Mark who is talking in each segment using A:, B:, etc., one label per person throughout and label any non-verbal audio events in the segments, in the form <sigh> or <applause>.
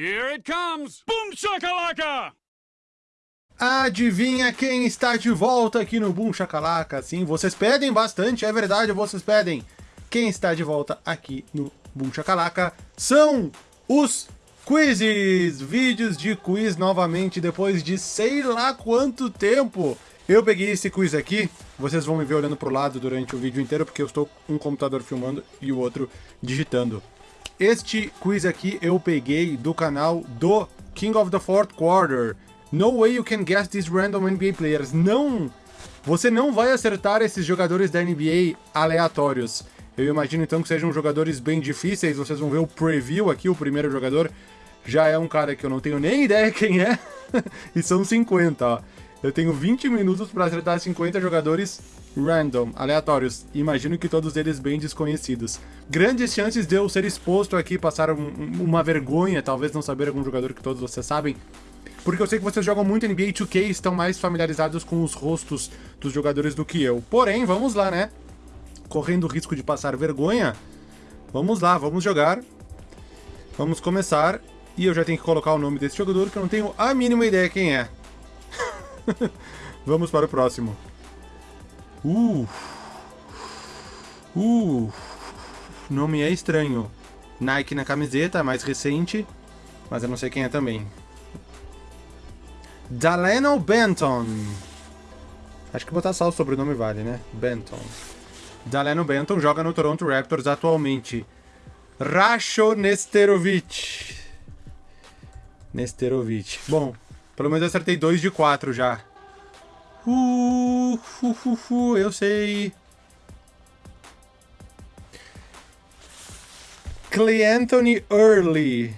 A: Here it comes! Boom shakalaka!
B: Adivinha quem está de volta aqui no Boom Chacalaca? Sim, vocês pedem bastante, é verdade, vocês pedem. Quem está de volta aqui no Boom Chacalaca são os quizzes! Vídeos de quiz novamente depois de sei lá quanto tempo. Eu peguei esse quiz aqui, vocês vão me ver olhando pro lado durante o vídeo inteiro, porque eu estou com um computador filmando e o outro digitando. Este quiz aqui eu peguei do canal do King of the Fourth Quarter. No way you can guess these random NBA players. Não! Você não vai acertar esses jogadores da NBA aleatórios. Eu imagino então que sejam jogadores bem difíceis. Vocês vão ver o preview aqui, o primeiro jogador. Já é um cara que eu não tenho nem <laughs> ideia quem é. <laughs> e são 50, ó. Eu tenho 20 minutos para acertar 50 jogadores random, aleatórios. Imagino que todos eles bem desconhecidos. Grandes chances de eu ser exposto aqui, passar um, uma vergonha, talvez não saber algum jogador que todos vocês sabem. Porque eu sei que vocês jogam muito NBA 2K e estão mais familiarizados com os rostos dos jogadores do que eu. Porém, vamos lá, né? Correndo o risco de passar vergonha, vamos lá, vamos jogar. Vamos começar. E eu já tenho que colocar o nome desse jogador, que eu não tenho a mínima ideia quem é. <laughs> Vamos para o próximo. Uh. Uh. Nome é estranho. Nike na camiseta, mais recente. Mas eu não sei quem é também. Daleno Benton. Acho que botar só o sobrenome vale, né? Benton. Daleno Benton joga no Toronto Raptors atualmente. Rasho Nesterovic. Nesterovic. Bom, pelo menos eu acertei 2 de 4 já. Uh, uh, uh, uh, eu sei. Clay Anthony Early.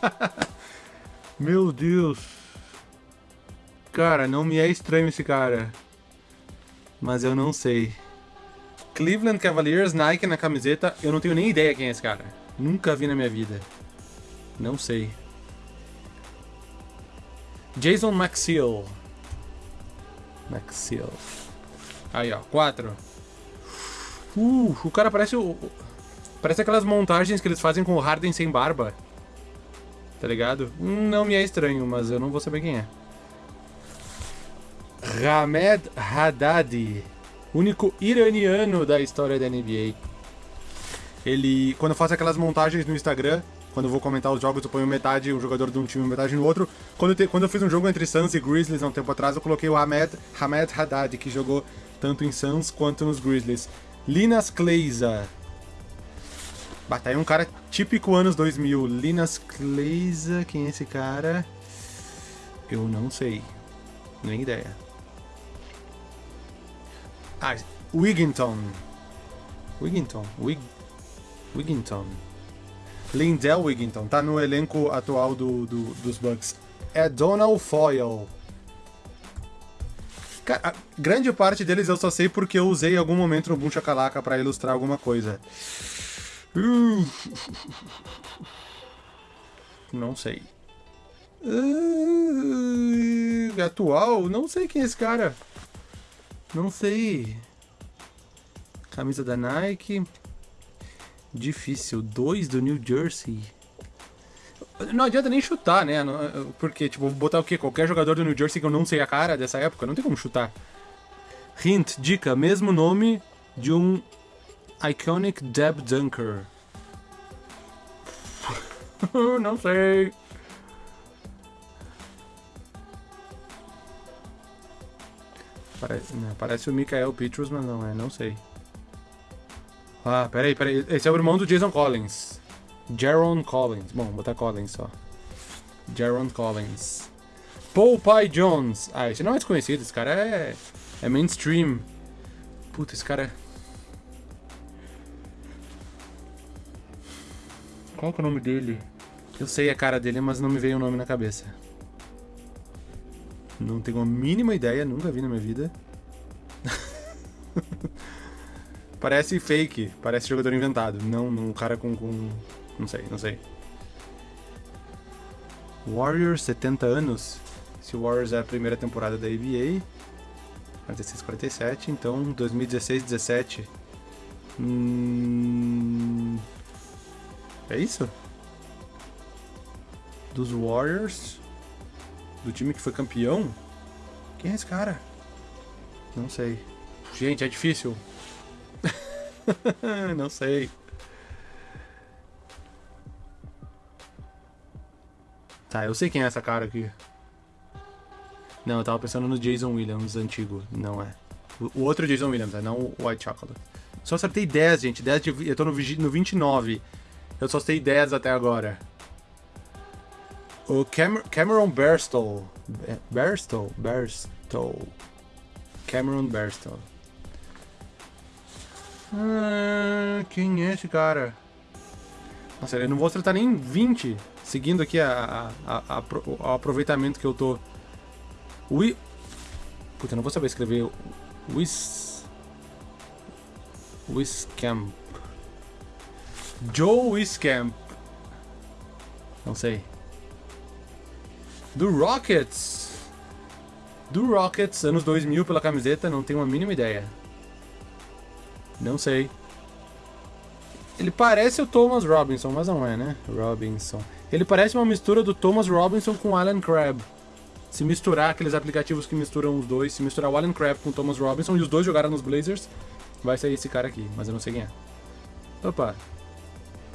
B: <laughs> Meu Deus. Cara, não me é estranho esse cara. Mas eu não sei. Cleveland Cavaliers, Nike na camiseta. Eu não tenho nem ideia quem é esse cara. Nunca vi na minha vida. Não sei. Jason Maxill. Maxill. Aí, ó. Quatro. Uh, o cara parece o... Parece aquelas montagens que eles fazem com o Harden sem barba. Tá ligado? Não me é estranho, mas eu não vou saber quem é. Hamed Haddadi. Único iraniano da história da NBA. Ele... Quando faço aquelas montagens no Instagram, quando eu vou comentar os jogos, eu ponho metade um jogador de um time metade no outro. Quando eu, te, quando eu fiz um jogo entre Suns e Grizzlies há um tempo atrás, eu coloquei o Hamed, Hamed Haddad, que jogou tanto em Suns quanto nos Grizzlies. Linas Kleiza. Bah, tá aí um cara típico anos 2000. Linas Kleiza, quem é esse cara? Eu não sei. Nem ideia. Ah, Wigginton. Wigginton. Wig... Wigginton. Lindell Wigginton, tá no elenco atual do, do, dos Bucks. É Donald Foyle. Cara, grande parte deles eu só sei porque eu usei em algum momento no Boom Chacalaca pra ilustrar alguma coisa. <laughs> Não sei. Uh, atual? Não sei quem é esse cara. Não sei. Camisa da Nike. Difícil. 2 do New Jersey. Não adianta nem chutar, né? Porque, tipo, botar o quê? Qualquer jogador do New Jersey que eu não sei a cara dessa época, não tem como chutar. Hint, dica, mesmo nome de um Iconic Deb Dunker. <laughs> não sei. Parece, né, parece o Michael Petros, mas não é, não sei. Ah, peraí, peraí. Esse é o irmão do Jason Collins. Jaron Collins. Bom, vou botar Collins só. Jaron Collins. Pye Jones. Ah, esse não é desconhecido. Esse cara é, é mainstream. Puta, esse cara é... Qual que é o nome dele? Eu sei a cara dele, mas não me veio o nome na cabeça. Não tenho a mínima ideia, nunca vi na minha vida. <laughs> Parece fake, parece jogador inventado, não um cara com, com... não sei, não sei. Warriors, 70 anos. Se o Warriors é a primeira temporada da NBA, 46, 47, então 2016, 17. Hum... É isso? Dos Warriors? Do time que foi campeão? Quem é esse cara? Não sei. Gente, é difícil. <laughs> Não sei. Tá, eu sei quem é essa cara aqui. Não, eu tava pensando no Jason Williams antigo. Não é. O, outro Jason Williams, é não o White Chocolate. Só acertei 10, gente. 10 de, eu tô no, no 29. Eu só acertei 10 até agora. O Cam Cameron Berstow. Berstow? Berstow. Cameron Berstow. Ah, quem é esse cara? Nossa, eu não vou acertar nem 20, seguindo aqui a, a, a, o aproveitamento que eu tô. Ui. Puta, eu não vou saber escrever. Wis. Wiscamp. Joe Wiscamp. Não sei. Do Rockets. Do Rockets, anos 2000 pela camiseta, não tenho a mínima ideia. Não sei. Ele parece o Thomas Robinson, mas não é, né? Robinson. Ele parece uma mistura do Thomas Robinson com Alan Crabb. Se misturar aqueles aplicativos que misturam os dois, se misturar o Alan Crabb com o Thomas Robinson e os dois jogaram nos Blazers, vai sair esse cara aqui, mas eu não sei quem é. Opa.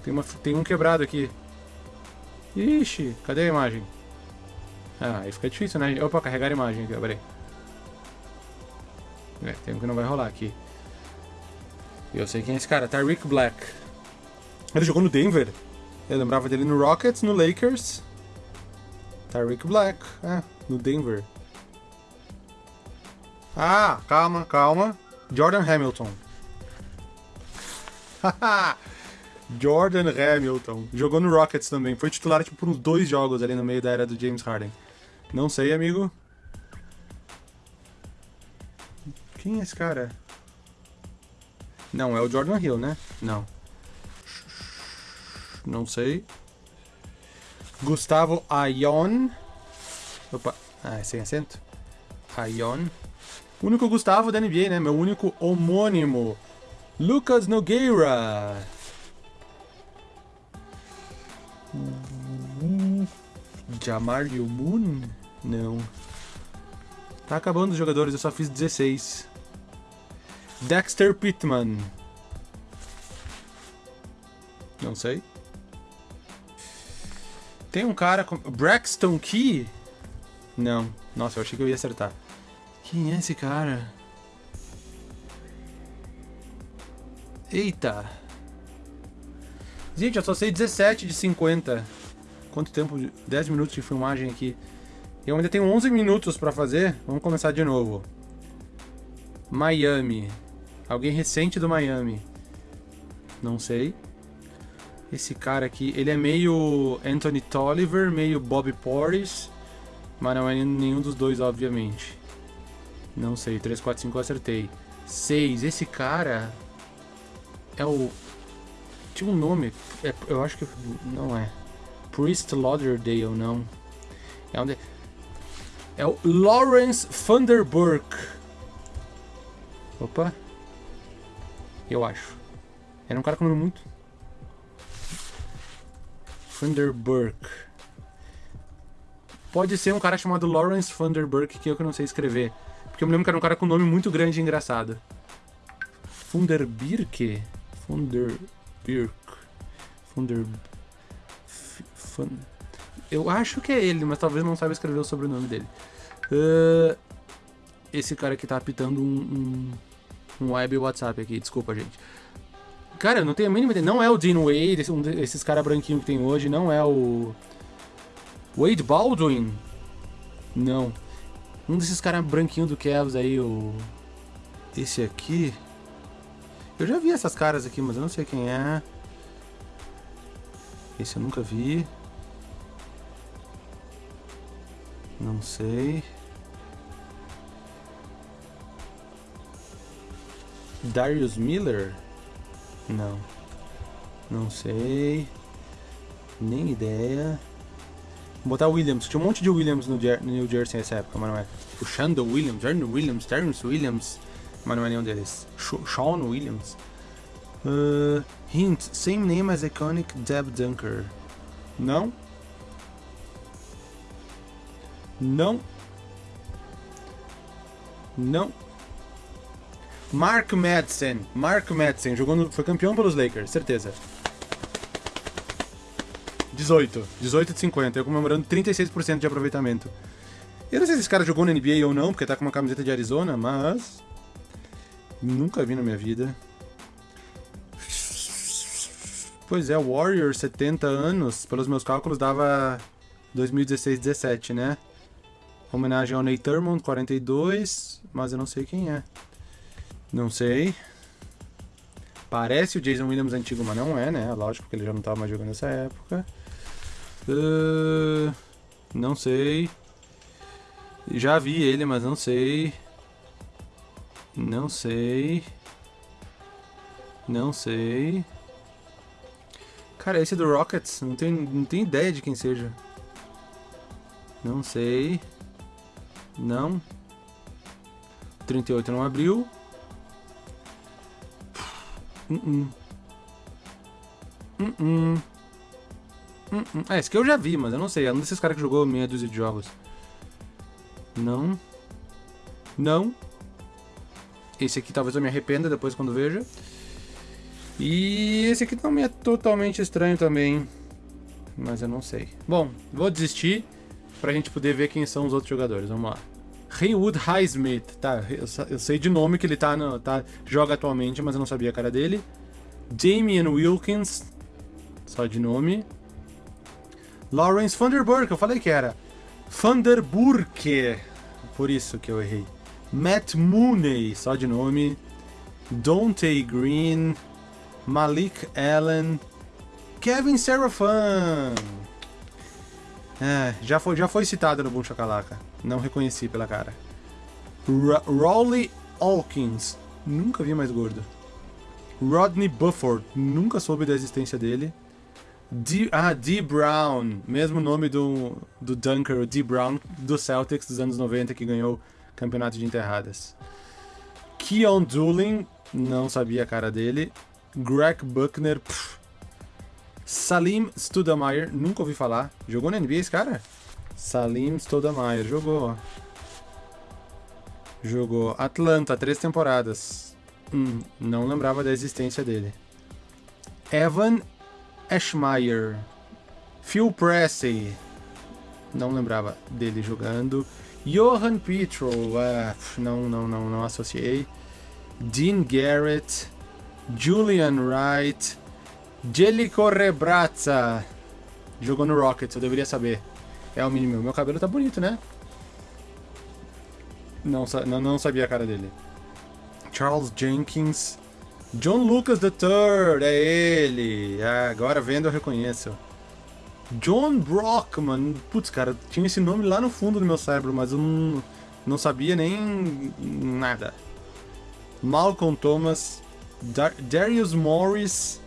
B: Tem, uma, tem um quebrado aqui. Ixi, cadê a imagem? Ah, aí fica difícil, né? Opa, carregar a imagem aqui, peraí. É, tem um que não vai rolar aqui. Eu sei quem é esse cara, Tyreek Black. Ele jogou no Denver. Eu lembrava dele no Rockets, no Lakers. Tyreek Black, é, no Denver. Ah, calma, calma. Jordan Hamilton. <laughs> Jordan Hamilton. Jogou no Rockets também. Foi titular tipo, por uns dois jogos ali no meio da era do James Harden. Não sei, amigo. Quem é esse cara? Não, é o Jordan Hill, né? Não. Não sei. Gustavo Ayon. Opa. Ah, é sem acento. Ayon. Único Gustavo da NBA, né? Meu único homônimo. Lucas Nogueira. Jamario Moon? Não. Tá acabando os jogadores, eu só fiz 16. Dexter Pittman. Não sei. Tem um cara com. Braxton Key? Não. Nossa, eu achei que eu ia acertar. Quem é esse cara? Eita. Gente, eu só sei 17 de 50. Quanto tempo? 10 minutos de filmagem aqui. Eu ainda tenho 11 minutos pra fazer. Vamos começar de novo. Miami. Alguém recente do Miami. Não sei. Esse cara aqui, ele é meio Anthony Tolliver, meio Bob Portis, mas não é nenhum dos dois, obviamente. Não sei, 3, 4, 5 eu acertei. 6, esse cara é o... Tinha um nome, é, eu acho que não é. Priest Lauderdale, não. É, onde... é o Lawrence Thunderburg. Opa. Eu acho. Era um cara com nome muito. Thunderburg. Pode ser um cara chamado Lawrence Thunderburg, que eu que não sei escrever. Porque eu me lembro que era um cara com um nome muito grande e engraçado. Funderbirk? Funderbirk. Funder... Fun... Eu acho que é ele, mas talvez não saiba escrever o sobrenome dele. Uh... Esse cara que tá apitando um, um um web WhatsApp aqui, desculpa, gente. Cara, eu não tenho a mínima ideia. Não é o Dean Wade, um desses caras branquinhos que tem hoje. Não é o. Wade Baldwin? Não. Um desses caras branquinhos do Cavs aí, o. Esse aqui. Eu já vi essas caras aqui, mas eu não sei quem é. Esse eu nunca vi. Não sei. Darius Miller? Não. Não sei. Nem ideia. Vou botar Williams. Tinha um monte de Williams no, New Jersey nessa época, mas não é. O Shandon Williams, Ernie Williams, Terrence Williams, mas não é nenhum deles. Sean Williams. Uh, hint, same name as iconic Deb Dunker. Não? Não. Não. Mark Madsen. Mark Madsen. Jogou no, foi campeão pelos Lakers, certeza. 18. 18 de 50. Eu comemorando 36% de aproveitamento. Eu não sei se esse cara jogou na NBA ou não, porque tá com uma camiseta de Arizona, mas... Nunca vi na minha vida. Pois é, Warrior, 70 anos, pelos meus cálculos, dava 2016-17, né? Homenagem ao Nate Thurmond, 42, mas eu não sei quem é. Não sei. Parece o Jason Williams antigo, mas não é, né? Lógico que ele já não estava mais jogando nessa época. Uh, não sei. Já vi ele, mas não sei. Não sei. Não sei. Cara, esse é do Rockets, não tenho, não tenho ideia de quem seja. Não sei. Não. 38 não abriu. Uh -uh. Uh É, esse aqui eu já vi, mas eu não sei. É um desses caras que jogou meia dúzia de jogos. Não. Não. Esse aqui talvez eu me arrependa depois quando veja. E esse aqui também é totalmente estranho também. Mas eu não sei. Bom, vou desistir pra gente poder ver quem são os outros jogadores. Vamos lá. Haywood Highsmith. Tá, eu, sei de nome que ele tá, no, tá joga atualmente, mas eu não sabia a cara dele. Damian Wilkins. Só de nome. Lawrence Vanderburg, eu falei que era. Vanderburg. Por isso que eu errei. Matt Mooney, só de nome. Dante Green. Malik Allen. Kevin Serafan. É, já foi, já foi citado no Boom Chacalaca. Não reconheci pela cara. Rowley Hawkins. Nunca vi mais gordo. Rodney Bufford. Nunca soube da existência dele. D, ah, D. Brown. Mesmo nome do, do Dunker, o D. Brown, do Celtics dos anos 90, que ganhou o campeonato de enterradas. Keon Doolin. Não sabia a cara dele. Greg Buckner. Pff, Salim Studamayer, nunca ouvi falar. Jogou na NBA esse cara? Salim Studamayer, jogou. Jogou Atlanta, três temporadas. Hum, não lembrava da existência dele. Evan Ashmeyer. Phil Pressey. Não lembrava dele jogando. Johan Petro. Uh, não, não, não, não associei. Dean Garrett. Julian Wright. Jellico Rebrazza. Jogou no Rockets, eu deveria saber. É o mínimo. Meu cabelo tá bonito, né? Não, não, não sabia a cara dele. Charles Jenkins. John Lucas III, é ele. Ah, agora vendo eu reconheço. John Brockman. Putz, cara, tinha esse nome lá no fundo do meu cérebro, mas eu não, não sabia nem nada. Malcolm Thomas. Dar Darius Morris.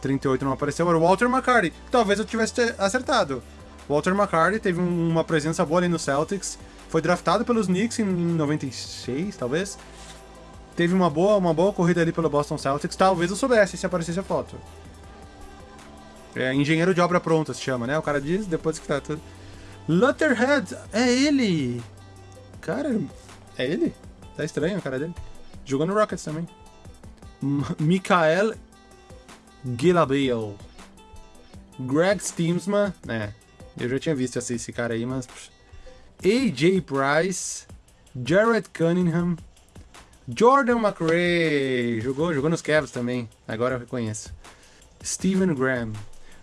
B: 38 não apareceu, era o Walter McCarty. Talvez eu tivesse acertado. Walter McCarty teve uma presença boa ali no Celtics. Foi draftado pelos Knicks em 96, talvez. Teve uma boa, uma boa corrida ali pelo Boston Celtics. Talvez eu soubesse se aparecesse a foto. É, engenheiro de obra pronta se chama, né? O cara diz depois que tá tudo. Lutterhead, é ele! Cara, é ele? Tá estranho a cara dele. Jogou no Rockets também. Mikael Gilabale. Greg Steamsman, né? Eu já tinha visto esse cara aí, mas. AJ Price. Jared Cunningham. Jordan McRae. Jogou, jogou nos Cavs também. Agora eu reconheço. Steven Graham.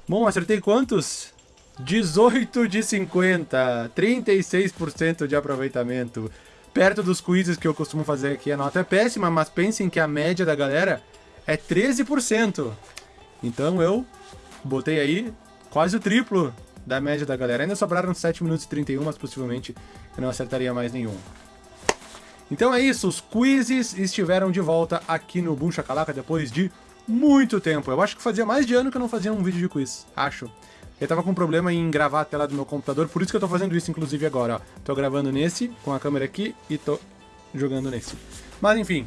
B: Bom, acertei quantos? 18 de 50. 36% de aproveitamento. Perto dos quizzes que eu costumo fazer aqui, a nota é péssima, mas pensem que a média da galera é 13%. Então eu botei aí quase o triplo da média da galera. Ainda sobraram 7 minutos e 31, mas possivelmente eu não acertaria mais nenhum. Então é isso, os quizzes estiveram de volta aqui no Boom Chacalaca depois de muito tempo. Eu acho que fazia mais de ano que eu não fazia um vídeo de quiz, acho. Eu tava com problema em gravar a tela do meu computador, por isso que eu tô fazendo isso, inclusive, agora, ó. Tô gravando nesse, com a câmera aqui, e tô jogando nesse. Mas, enfim,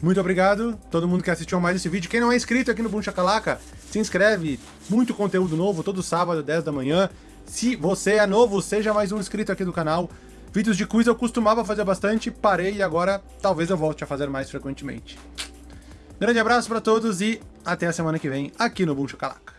B: Muito obrigado todo mundo que assistiu mais esse vídeo. Quem não é inscrito aqui no Boom Chacalaca, se inscreve. Muito conteúdo novo, todo sábado, 10 da manhã. Se você é novo, seja mais um inscrito aqui do canal. Vídeos de quiz eu costumava fazer bastante, parei e agora talvez eu volte a fazer mais frequentemente. Grande abraço para todos e até a semana que vem aqui no Boom Chacalaca.